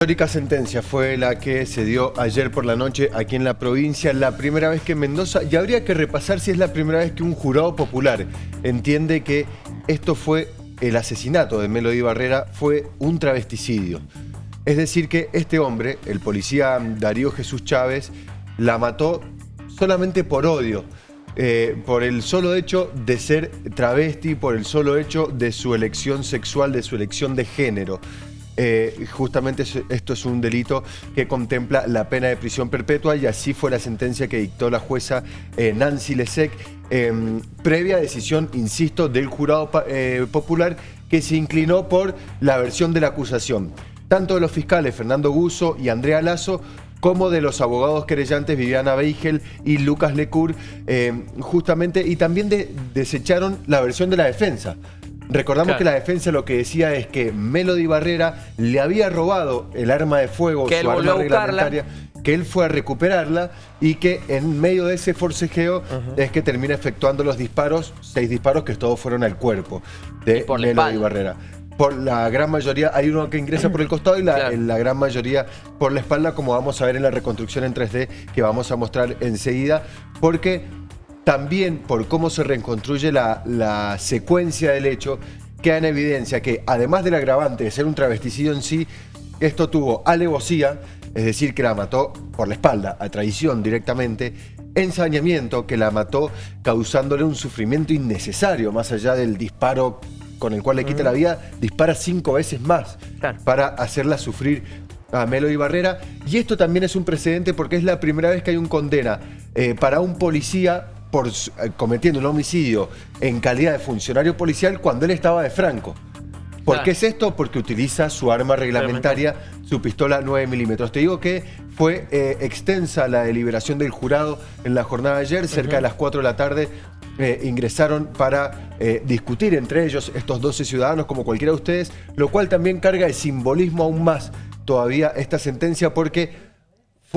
histórica sentencia fue la que se dio ayer por la noche aquí en la provincia, la primera vez que en Mendoza, y habría que repasar si es la primera vez que un jurado popular entiende que esto fue el asesinato de Melody Barrera, fue un travesticidio. Es decir que este hombre, el policía Darío Jesús Chávez, la mató solamente por odio. Eh, por el solo hecho de ser travesti, por el solo hecho de su elección sexual, de su elección de género. Eh, justamente esto es un delito que contempla la pena de prisión perpetua y así fue la sentencia que dictó la jueza eh, Nancy Lesec, em, previa decisión, insisto, del jurado eh, popular que se inclinó por la versión de la acusación. Tanto de los fiscales Fernando Guso y Andrea Lazo como de los abogados querellantes Viviana Beigel y Lucas Lecour, em, justamente, y también desecharon la versión de la defensa. Recordamos que la defensa lo que decía es que Melody Barrera le había robado el arma de fuego, su arma reglamentaria, que él fue a recuperarla y que en medio de ese forcejeo es que termina efectuando los disparos, seis disparos que todos fueron al cuerpo de Melody Barrera. Por la gran mayoría, hay uno que ingresa por el costado y la, la, gran mayoría por la espalda, como vamos a ver en la reconstrucción en 3D que vamos a mostrar enseguida, porque también por cómo se reconstruye la, secuencia del hecho, queda en evidencia que además del agravante de ser un travesticidio en sí, esto tuvo alevosía, es decir, que la mató por la espalda, a traición directamente, ensañamiento, que la mató causándole un sufrimiento innecesario, más allá del disparo con el cual le quita la vida, dispara cinco veces más para hacerla sufrir a Melody Barrera. Y esto también es un precedente porque es la primera vez que hay un condena eh, para un policía por, eh, cometiendo un homicidio en calidad de funcionario policial cuando él estaba de franco. ¿Por qué es esto? Porque utiliza su arma reglamentaria, su pistola 9 milímetros. Te digo que fue eh, extensa la deliberación del jurado en la jornada de ayer, cerca de las 4 de la tarde. Eh, ingresaron para discutir entre ellos estos 12 ciudadanos, como cualquiera de ustedes, lo cual también carga de simbolismo aún más todavía esta sentencia porque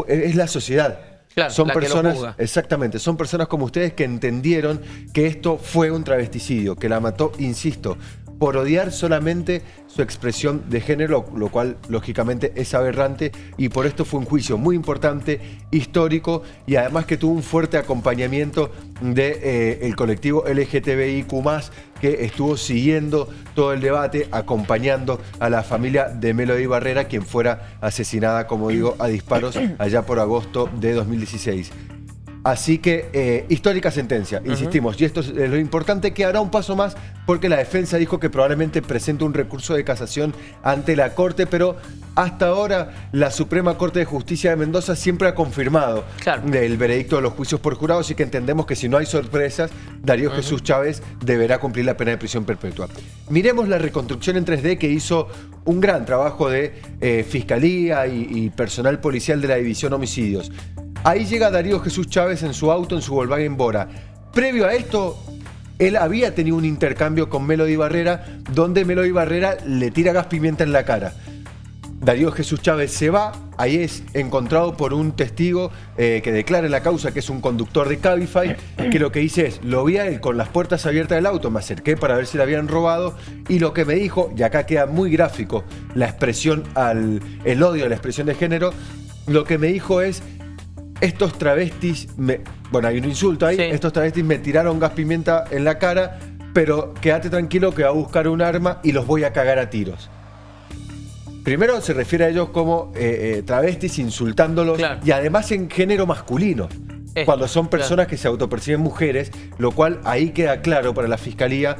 es la sociedad son personas, exactamente, son personas como ustedes que entendieron que esto fue un travesticidio, que la mató, insisto, por odiar solamente su expresión de género, lo cual lógicamente es aberrante y por esto fue un juicio muy importante, histórico y además que tuvo un fuerte acompañamiento del de, eh, colectivo LGTBIQ+, que estuvo siguiendo todo el debate, acompañando a la familia de Melody Barrera, quien fuera asesinada, como digo, a disparos allá por agosto de 2016. Así que, eh, histórica sentencia, insistimos, y esto es lo importante, que hará un paso más porque la defensa dijo que probablemente presente un recurso de casación ante la Corte, pero hasta ahora la Suprema Corte de Justicia de Mendoza siempre ha confirmado el veredicto de los juicios por jurado, así que entendemos que si no hay sorpresas, Darío Jesús Chávez deberá cumplir la pena de prisión perpetua. Miremos la reconstrucción en 3D que hizo un gran trabajo de eh, Fiscalía y personal policial de la División Homicidios. Ahí llega Darío Jesús Chávez en su auto, en su Volkswagen Bora. Previo a esto, él había tenido un intercambio con Melody Barrera, donde Melody Barrera le tira gas pimienta en la cara. Darío Jesús Chávez se va, ahí es encontrado por un testigo eh, que declara la causa que es un conductor de Cabify, que lo que dice es, lo vi a él con las puertas abiertas del auto, me acerqué para ver si le habían robado, y lo que me dijo, y acá queda muy gráfico la expresión al, el odio la expresión de género, lo que me dijo es, estos travestis, me, bueno, hay un insulto ahí, estos travestis me tiraron gas pimienta en la cara, pero quédate tranquilo que va a buscar un arma y los voy a cagar a tiros. Primero se refiere a ellos como eh, eh, travestis, insultándolos, y además en género masculino. cuando son personas que se autoperciben mujeres, lo cual ahí queda claro para la fiscalía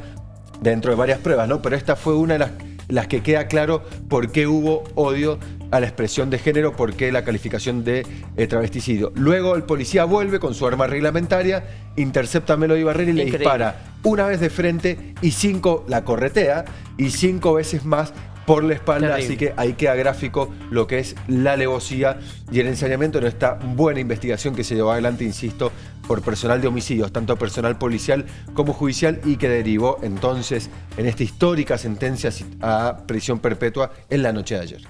dentro de varias pruebas, ¿no? Pero esta fue una de las, las que queda claro por qué hubo odio a la expresión de género porque la calificación de eh, travesticidio. Luego el policía vuelve con su arma reglamentaria, intercepta a Melody Barrera y le dispara una vez de frente y cinco la corretea y cinco veces más por la espalda, así que ahí queda gráfico lo que es la alevosía y el ensañamiento de esta buena investigación que se llevó adelante, insisto, por personal de homicidios, tanto personal policial como judicial, y que derivó entonces en esta histórica sentencia a prisión perpetua en la noche de ayer.